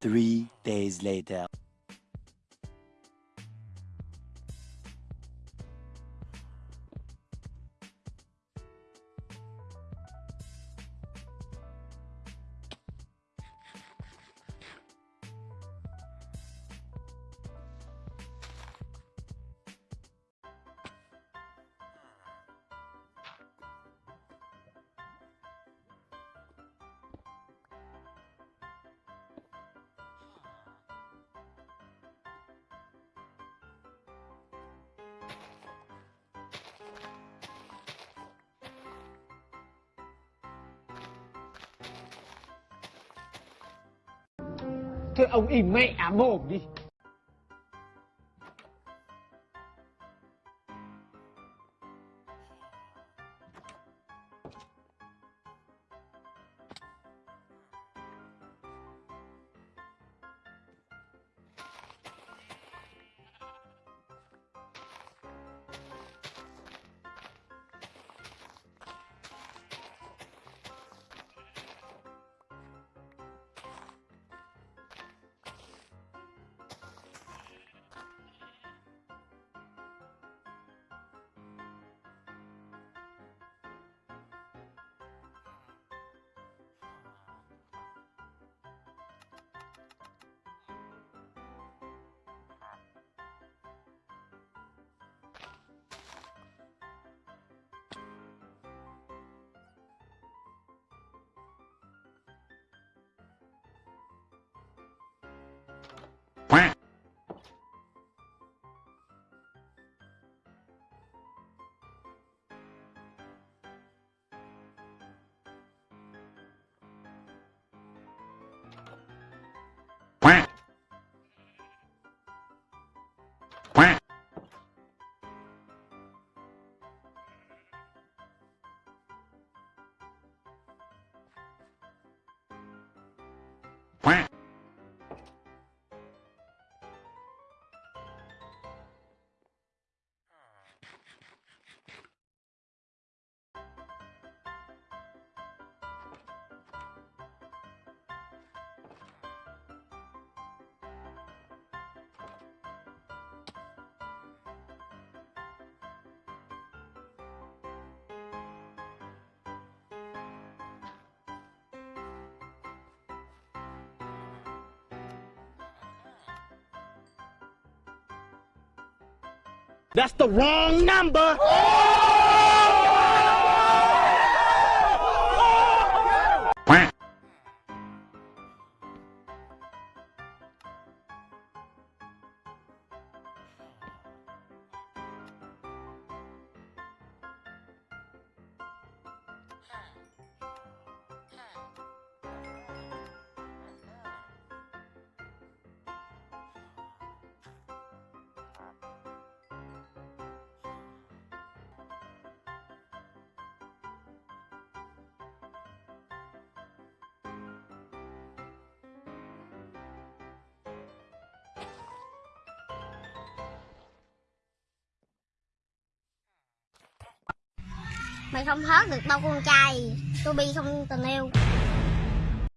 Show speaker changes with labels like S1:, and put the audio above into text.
S1: Three days later.
S2: Thôi ông im mẹ mồm đi. That's the wrong number!
S3: Mày không hớt được bao con trai. Tôi bi không tình yêu.